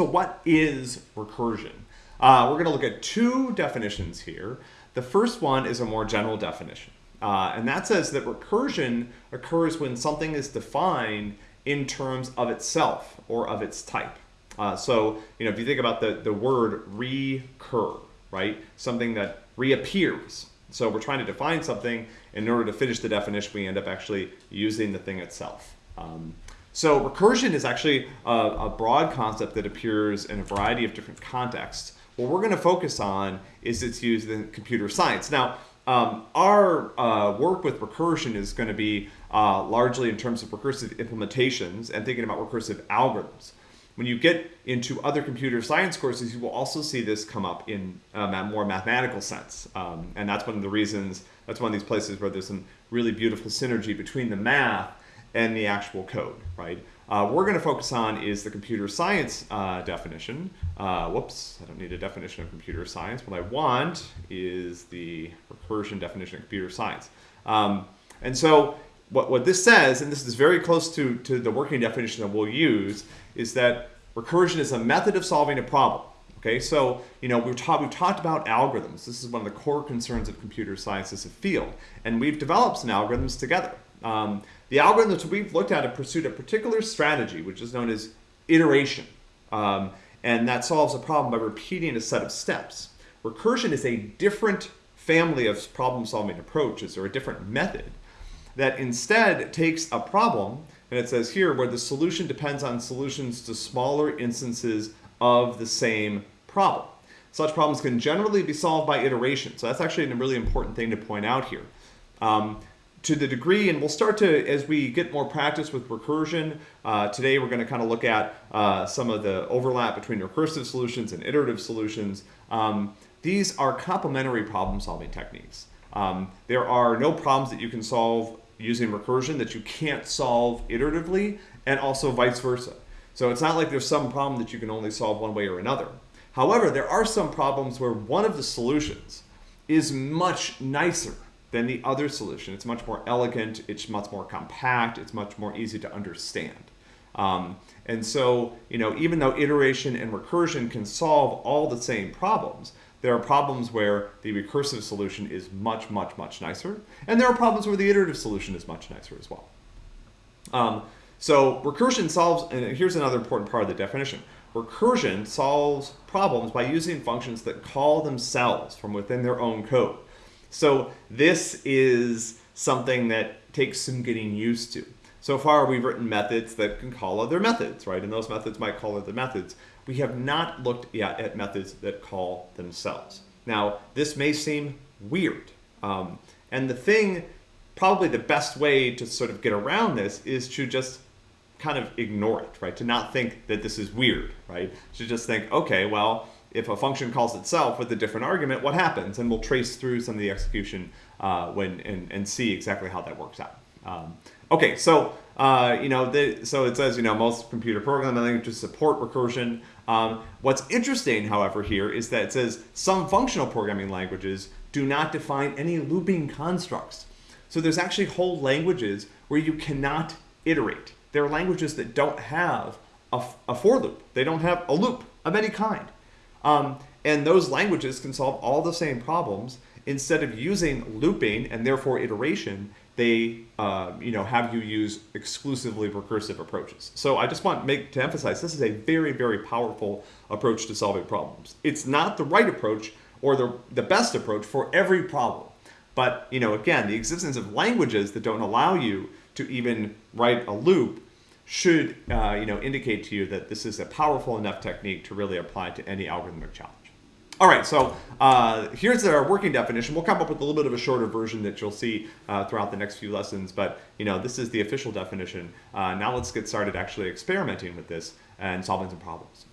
So what is recursion? Uh, we're going to look at two definitions here. The first one is a more general definition. Uh, and that says that recursion occurs when something is defined in terms of itself or of its type. Uh, so, you know, if you think about the, the word recur, right? Something that reappears. So we're trying to define something. In order to finish the definition, we end up actually using the thing itself. Um, so recursion is actually a, a, broad concept that appears in a variety of different contexts. What we're going to focus on is its use in computer science. Now, um, our uh, work with recursion is going to be uh, largely in terms of recursive implementations and thinking about recursive algorithms. When you get into other computer science courses, you will also see this come up in a more mathematical sense. Um, and that's one of the reasons, that's one of these places where there's some really beautiful synergy between the math and the actual code, right? Uh, we're going to focus on is the computer science uh, definition. Uh, whoops, I don't need a definition of computer science. What I want is the recursion definition of computer science. Um, and so what, what this says, and this is very close to, to the working definition that we'll use, is that recursion is a method of solving a problem. Okay, so you know we've, ta we've talked about algorithms. This is one of the core concerns of computer science as a field, and we've developed some algorithms together. Um, the algorithms we've looked at have pursued a particular strategy, which is known as iteration, um, and that solves a problem by repeating a set of steps. Recursion is a different family of problem-solving approaches, or a different method, that instead takes a problem and it says here where the solution depends on solutions to smaller instances of the same problem. Such problems can generally be solved by iteration. So that's actually a really important thing to point out here. Um, to the degree, and we'll start to, as we get more practice with recursion, uh, today we're going to kind of look at uh, some of the overlap between recursive solutions and iterative solutions. Um, these are complementary problem solving techniques. Um, there are no problems that you can solve using recursion that you can't solve iteratively and also vice versa. So it's not like there's some problem that you can only solve one way or another. However, there are some problems where one of the solutions is much nicer than the other solution. It's much more elegant, it's much more compact, it's much more easy to understand. Um, and so, you know, even though iteration and recursion can solve all the same problems, there are problems where the recursive solution is much, much, much nicer. And there are problems where the iterative solution is much nicer as well. Um, so recursion solves, and here's another important part of the definition. Recursion solves problems by using functions that call themselves from within their own code. So this is something that takes some getting used to. So far, we've written methods that can call other methods, right? And those methods might call other methods we have not looked yet at methods that call themselves. Now, this may seem weird. Um, and the thing, probably the best way to sort of get around this is to just kind of ignore it, right? To not think that this is weird, right? To just think, okay, well, if a function calls itself with a different argument, what happens? And we'll trace through some of the execution uh, when and, and see exactly how that works out. Um, okay, so uh, you know, the, so it says you know most computer programming languages support recursion. Um, what's interesting, however, here is that it says some functional programming languages do not define any looping constructs. So there's actually whole languages where you cannot iterate. There are languages that don't have a, a for loop. They don't have a loop of any kind. Um, and those languages can solve all the same problems instead of using looping and therefore iteration they uh, you know have you use exclusively recursive approaches. So I just want to make to emphasize this is a very very powerful approach to solving problems. It's not the right approach or the the best approach for every problem. But you know again the existence of languages that don't allow you to even write a loop should uh, you know indicate to you that this is a powerful enough technique to really apply to any algorithmic challenge. All right, so uh, here's our working definition. We'll come up with a little bit of a shorter version that you'll see uh, throughout the next few lessons, but you know this is the official definition. Uh, now let's get started actually experimenting with this and solving some problems.